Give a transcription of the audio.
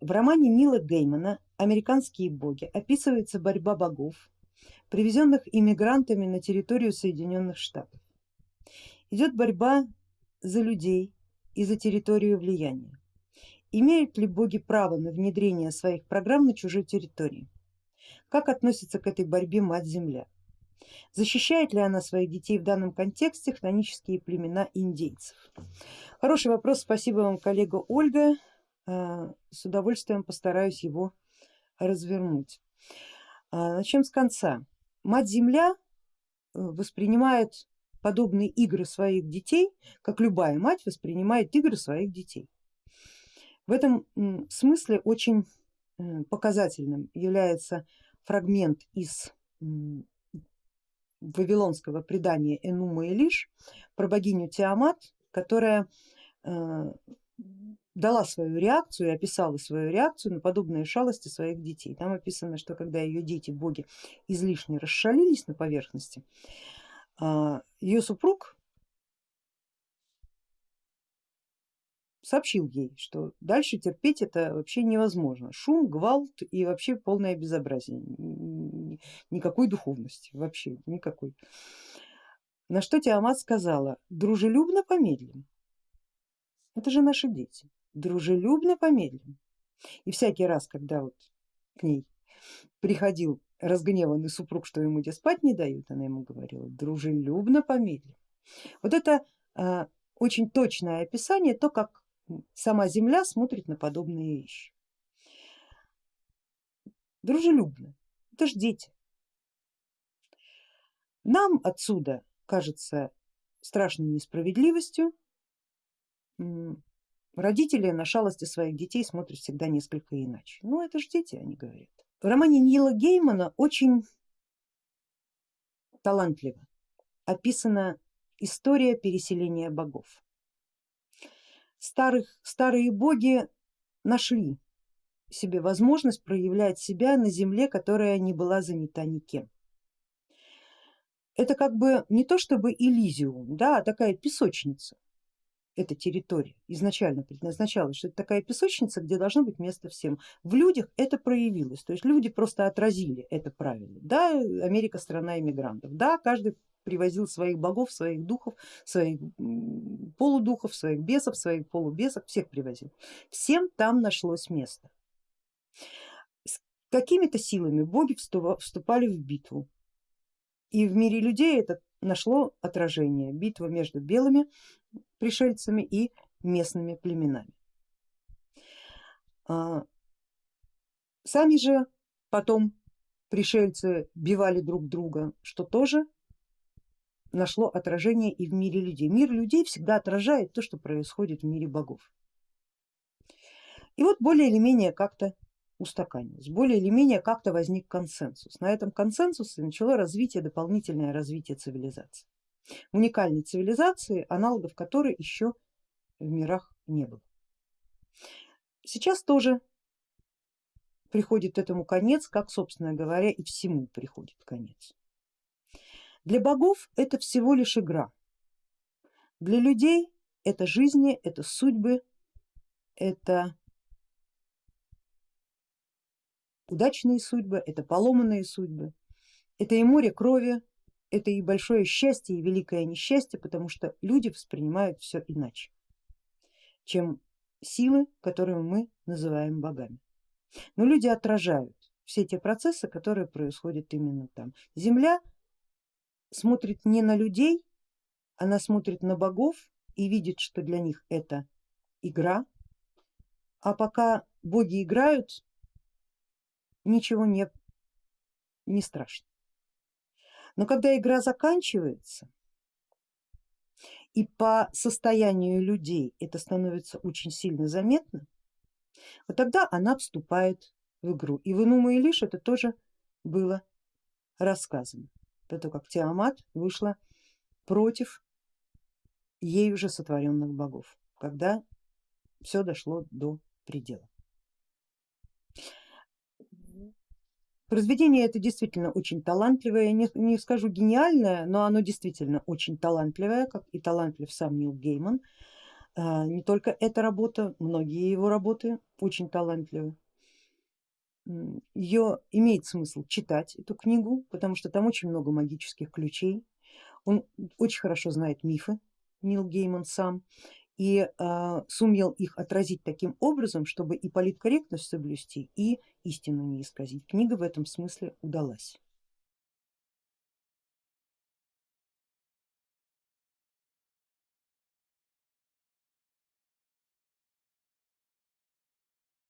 В романе Нила Геймана «Американские боги» описывается борьба богов, привезенных иммигрантами на территорию Соединенных Штатов. Идет борьба за людей и за территорию влияния. Имеют ли боги право на внедрение своих программ на чужой территории? Как относится к этой борьбе Мать-Земля? Защищает ли она своих детей в данном контексте хронические племена индейцев? Хороший вопрос, спасибо вам коллега Ольга, с удовольствием постараюсь его развернуть. А, начнем с конца. Мать-Земля э, воспринимает подобные игры своих детей, как любая мать воспринимает игры своих детей. В этом смысле очень показательным является фрагмент из вавилонского предания Энума и про богиню Тиамат, которая э, дала свою реакцию и описала свою реакцию на подобные шалости своих детей. Там описано, что когда ее дети, боги, излишне расшалились на поверхности, а, ее супруг сообщил ей, что дальше терпеть это вообще невозможно. Шум, гвалт и вообще полное безобразие, никакой духовности, вообще никакой. На что Тиамат сказала, дружелюбно помедлим, это же наши дети, дружелюбно помедлим. И всякий раз, когда вот к ней приходил разгневанный супруг, что ему где спать не дают, она ему говорила, дружелюбно помедлим. Вот это э, очень точное описание, то как сама Земля смотрит на подобные вещи. Дружелюбно, это ж дети. Нам отсюда кажется страшной несправедливостью, родители на шалости своих детей смотрят всегда несколько иначе. Ну это ж дети, они говорят. В романе Нила Геймана очень талантливо описана история переселения богов старых, старые боги нашли себе возможность проявлять себя на земле, которая не была занята никем. Это как бы не то чтобы Элизиум, да, а такая песочница, эта территория изначально предназначалась, что это такая песочница, где должно быть место всем. В людях это проявилось, то есть люди просто отразили это правило. Да, Америка страна иммигрантов, да, каждый привозил своих богов, своих духов, своих полудухов, своих бесов, своих полубесов, всех привозил. Всем там нашлось место. С какими-то силами боги вступали в битву. И в мире людей это нашло отражение, битва между белыми пришельцами и местными племенами. А, сами же потом пришельцы бивали друг друга, что тоже нашло отражение и в мире людей. Мир людей всегда отражает то, что происходит в мире богов. И вот более или менее как-то устаканилось, более или менее как-то возник консенсус. На этом консенсусе начало развитие, дополнительное развитие цивилизации. Уникальной цивилизации, аналогов которой еще в мирах не было. Сейчас тоже приходит этому конец, как собственно говоря и всему приходит конец. Для богов это всего лишь игра, для людей это жизни, это судьбы, это удачные судьбы, это поломанные судьбы, это и море крови, это и большое счастье, и великое несчастье, потому что люди воспринимают все иначе, чем силы, которые мы называем богами. Но люди отражают все те процессы, которые происходят именно там. Земля смотрит не на людей, она смотрит на богов и видит, что для них это игра, а пока боги играют, ничего не, не страшно. Но когда игра заканчивается и по состоянию людей это становится очень сильно заметно, вот тогда она вступает в игру. И в Инума и Лиш это тоже было рассказано до того как Тиамат вышла против ей уже сотворенных богов, когда все дошло до предела. Произведение это действительно очень талантливое, не, не скажу гениальное, но оно действительно очень талантливое, как и талантлив сам Нил Гейман. А, не только эта работа, многие его работы очень талантливы. Ее имеет смысл читать, эту книгу, потому что там очень много магических ключей. Он очень хорошо знает мифы, Нил Гейман сам, и э, сумел их отразить таким образом, чтобы и политкорректность соблюсти, и истину не исказить. Книга в этом смысле удалась.